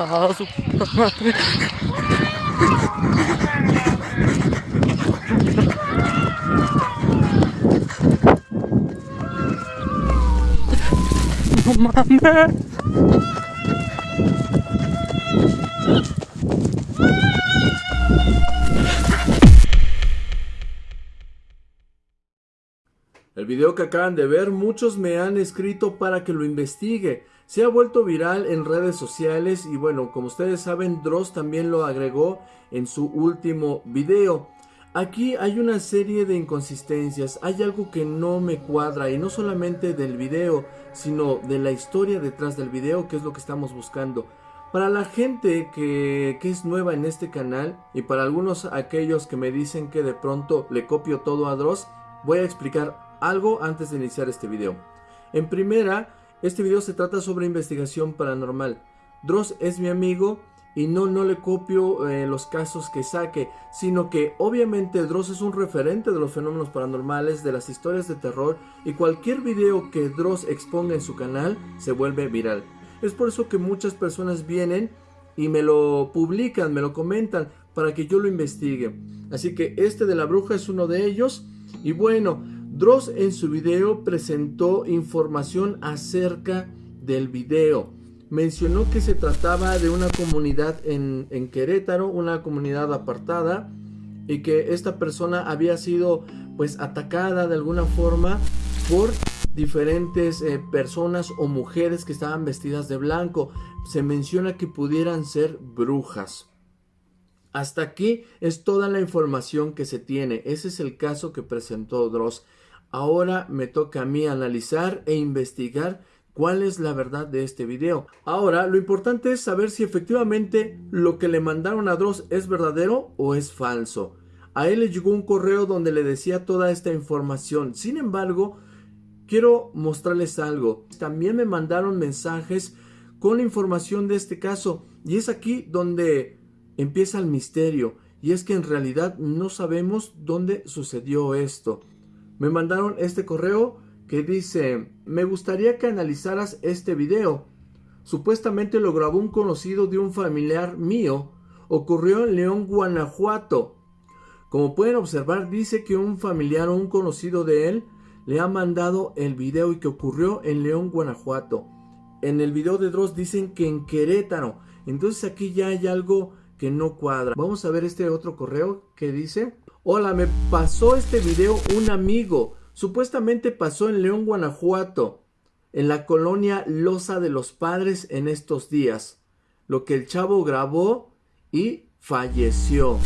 Ah, su madre. El video que acaban de ver, muchos me han escrito para que lo investigue. Se ha vuelto viral en redes sociales y bueno, como ustedes saben, Dross también lo agregó en su último video. Aquí hay una serie de inconsistencias, hay algo que no me cuadra y no solamente del video, sino de la historia detrás del video, que es lo que estamos buscando. Para la gente que, que, es nueva en este canal y para algunos aquellos que me dicen que de pronto le copio todo a Dross, voy a explicar algo antes de iniciar este video. En primera, este video se trata sobre investigación paranormal. Dross es mi amigo y no, no le copio eh, los casos que saque, sino que obviamente Dross es un referente de los fenómenos paranormales, de las historias de terror y cualquier video que Dross exponga en su canal se vuelve viral. Es por eso que muchas personas vienen y me lo publican, me lo comentan para que yo lo investigue. Así que este de la bruja es uno de ellos y bueno, Dross en su video presentó información acerca del video. Mencionó que se trataba de una comunidad en, Querétaro, una comunidad apartada y que esta persona había sido pues atacada de alguna forma por diferentes eh, personas o mujeres que estaban vestidas de blanco. Se menciona que pudieran ser brujas. Hasta aquí es toda la información que se tiene. Ese es el caso que presentó Dross. Ahora me toca a mí analizar e investigar cuál es la verdad de este video. Ahora, lo importante es saber si efectivamente lo que le mandaron a Dross es verdadero o es falso. A él le llegó un correo donde le decía toda esta información. Sin embargo, quiero mostrarles algo. También me mandaron mensajes con información de este caso. Y es aquí donde empieza el misterio. Y es que en realidad no sabemos dónde sucedió esto me mandaron este correo que dice, me gustaría que analizaras este video. Supuestamente lo grabó un conocido de un familiar mío. Ocurrió en León, Guanajuato. Como pueden observar, dice que un familiar o un conocido de él le ha mandado el video y que ocurrió en León, Guanajuato. En el video de Dross dicen que en Querétaro. Entonces aquí ya hay algo que no cuadra. Vamos a ver este otro correo que dice... Hola, me pasó este video un amigo. Supuestamente pasó en León, Guanajuato, en la colonia Loza de los Padres en estos días. Lo que el chavo grabó y falleció.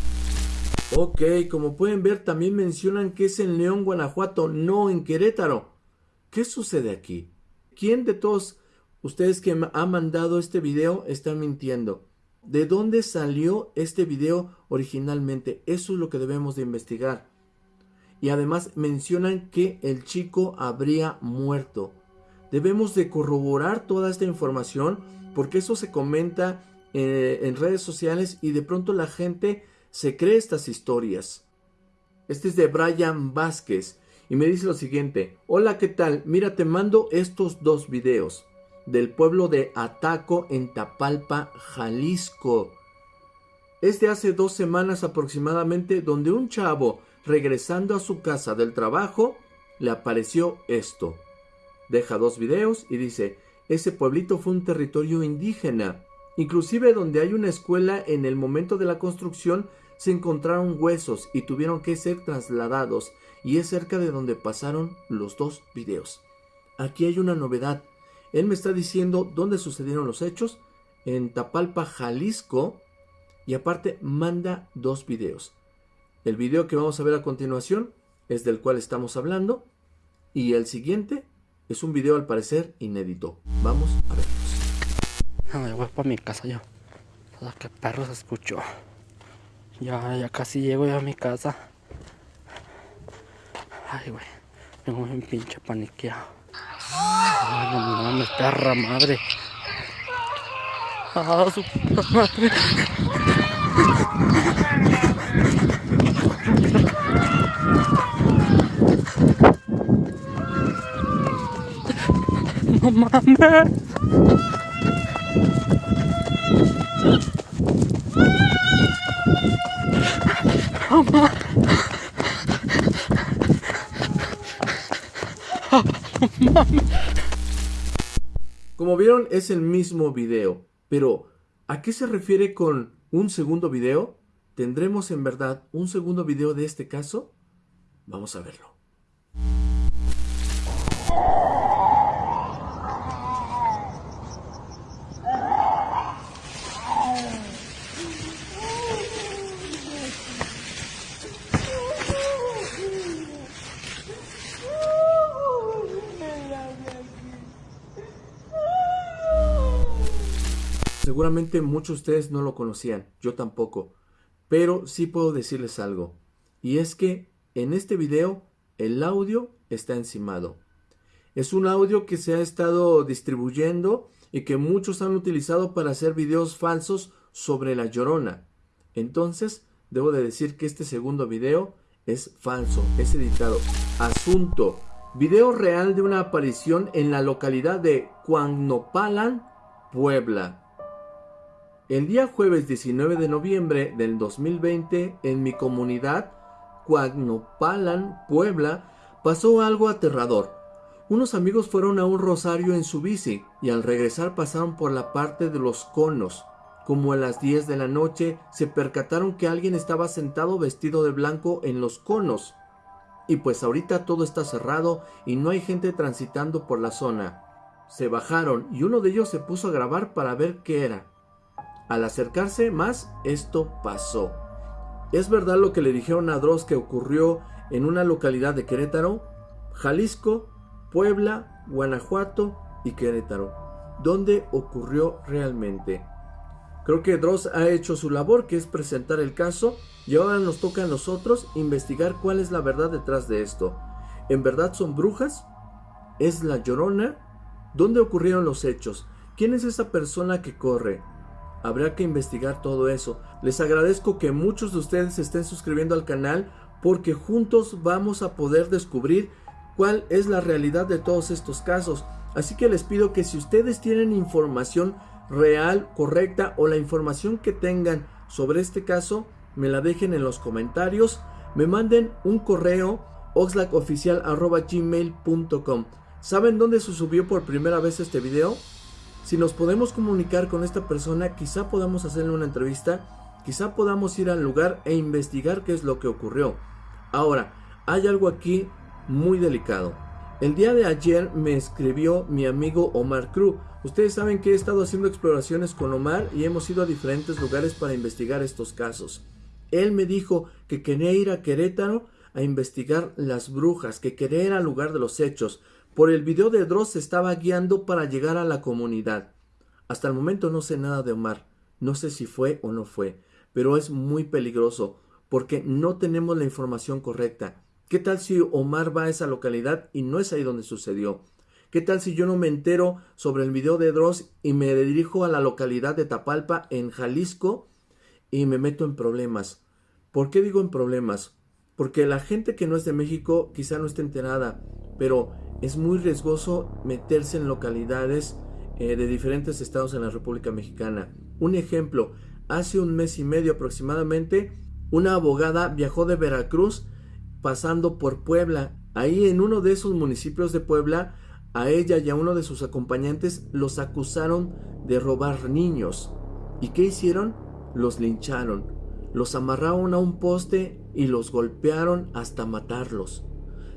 Ok, como pueden ver también mencionan que es en León, Guanajuato, no en Querétaro. ¿Qué sucede aquí? ¿Quién de todos ustedes que ha mandado este video está mintiendo? ¿De dónde salió este video originalmente? Eso es lo que debemos de investigar. Y además mencionan que el chico habría muerto. Debemos de corroborar toda esta información porque eso se comenta eh, en redes sociales y de pronto la gente se cree estas historias. Este es de Brian Vázquez y me dice lo siguiente. Hola, ¿qué tal? Mira, te mando estos dos videos del pueblo de Ataco en Tapalpa, Jalisco. Es de hace dos semanas aproximadamente donde un chavo regresando a su casa del trabajo le apareció esto. Deja dos videos y dice, ese pueblito fue un territorio indígena. Inclusive donde hay una escuela en el momento de la construcción se encontraron huesos y tuvieron que ser trasladados y es cerca de donde pasaron los dos videos. Aquí hay una novedad. Él me está diciendo dónde sucedieron los hechos, en Tapalpa, Jalisco, y aparte manda dos videos. El video que vamos a ver a continuación es del cual estamos hablando, y el siguiente es un video al parecer inédito. Vamos a verlos. No, ya voy para mi casa yo. Todo que perros escucho. Ya, ya casi llego ya a mi casa. Ay, güey. Tengo un pinche paniqueado. Ay, no mames, perra madre. Ah, su puta madre. No mames. No mames. Como vieron, es el mismo video. Pero, ¿a qué se refiere con un segundo video? ¿Tendremos en verdad un segundo video de este caso? Vamos a verlo. Seguramente muchos de ustedes no lo conocían, yo tampoco, pero sí puedo decirles algo, y es que en este video el audio está encimado. Es un audio que se ha estado distribuyendo y que muchos han utilizado para hacer videos falsos sobre la llorona. Entonces, debo de decir que este segundo video es falso, es editado. Asunto. Video real de una aparición en la localidad de Cuagnopalan, Puebla. El día jueves 19 de noviembre del 2020, en mi comunidad, Cuagnopalan, Puebla, pasó algo aterrador. Unos amigos fueron a un rosario en su bici y al regresar pasaron por la parte de los conos. Como a las 10 de la noche se percataron que alguien estaba sentado vestido de blanco en los conos. Y pues ahorita todo está cerrado y no hay gente transitando por la zona. Se bajaron y uno de ellos se puso a grabar para ver qué era. Al acercarse más, esto pasó. ¿Es verdad lo que le dijeron a Dross que ocurrió en una localidad de Querétaro? Jalisco, Puebla, Guanajuato y Querétaro. ¿Dónde ocurrió realmente? Creo que Dross ha hecho su labor, que es presentar el caso, y ahora nos toca a nosotros investigar cuál es la verdad detrás de esto. ¿En verdad son brujas? ¿Es la llorona? ¿Dónde ocurrieron los hechos? ¿Quién es esa persona que corre? Habrá que investigar todo eso. Les agradezco que muchos de ustedes estén suscribiendo al canal porque juntos vamos a poder descubrir cuál es la realidad de todos estos casos. Así que les pido que si ustedes tienen información real, correcta o la información que tengan sobre este caso, me la dejen en los comentarios, me manden un correo oxlacoficial.gmail.com ¿Saben dónde se subió por primera vez este video? Si nos podemos comunicar con esta persona, quizá podamos hacerle una entrevista, quizá podamos ir al lugar e investigar qué es lo que ocurrió. Ahora, hay algo aquí muy delicado. El día de ayer me escribió mi amigo Omar Cruz. Ustedes saben que he estado haciendo exploraciones con Omar y hemos ido a diferentes lugares para investigar estos casos. Él me dijo que quería ir a Querétaro a investigar las brujas, que quería ir al lugar de los hechos, por el video de Dross se estaba guiando para llegar a la comunidad. Hasta el momento no sé nada de Omar. No sé si fue o no fue. Pero es muy peligroso porque no tenemos la información correcta. ¿Qué tal si Omar va a esa localidad y no es ahí donde sucedió? ¿Qué tal si yo no me entero sobre el video de Dross y me dirijo a la localidad de Tapalpa en Jalisco y me meto en problemas? ¿Por qué digo en problemas? Porque la gente que no es de México quizá no esté enterada, pero es muy riesgoso meterse en localidades eh, de diferentes estados en la República Mexicana. Un ejemplo, hace un mes y medio aproximadamente, una abogada viajó de Veracruz pasando por Puebla. Ahí en uno de esos municipios de Puebla, a ella y a uno de sus acompañantes los acusaron de robar niños. ¿Y qué hicieron? Los lincharon. Los amarraron a un poste y los golpearon hasta matarlos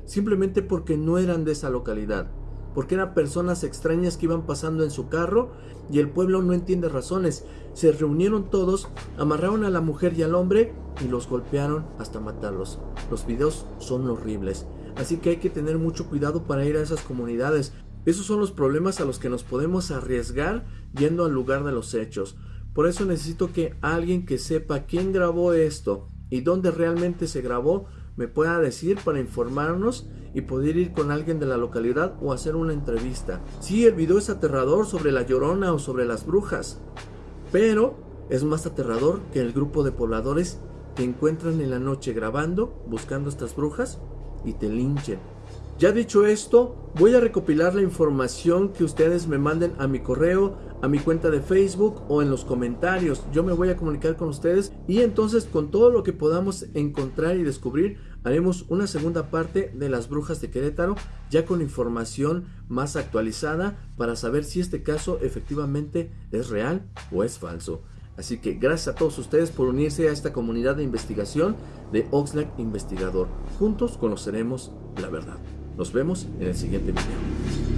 simplemente porque no eran de esa localidad, porque eran personas extrañas que iban pasando en su carro y el pueblo no entiende razones. Se reunieron todos, amarraron a la mujer y al hombre y los golpearon hasta matarlos. Los videos son horribles, así que hay que tener mucho cuidado para ir a esas comunidades. Esos son los problemas a los que nos podemos arriesgar yendo al lugar de los hechos. Por eso necesito que alguien que sepa quién grabó esto y dónde realmente se grabó me pueda decir para informarnos y poder ir con alguien de la localidad o hacer una entrevista. Sí, el video es aterrador sobre la llorona o sobre las brujas, pero es más aterrador que el grupo de pobladores que encuentran en la noche grabando, buscando estas brujas y te linchen. Ya dicho esto, voy a recopilar la información que ustedes me manden a mi correo a mi cuenta de Facebook o en los comentarios. Yo me voy a comunicar con ustedes y entonces con todo lo que podamos encontrar y descubrir haremos una segunda parte de las brujas de Querétaro ya con información más actualizada para saber si este caso efectivamente es real o es falso. Así que gracias a todos ustedes por unirse a esta comunidad de investigación de Oxlack Investigador. Juntos conoceremos la verdad. Nos vemos en el siguiente video.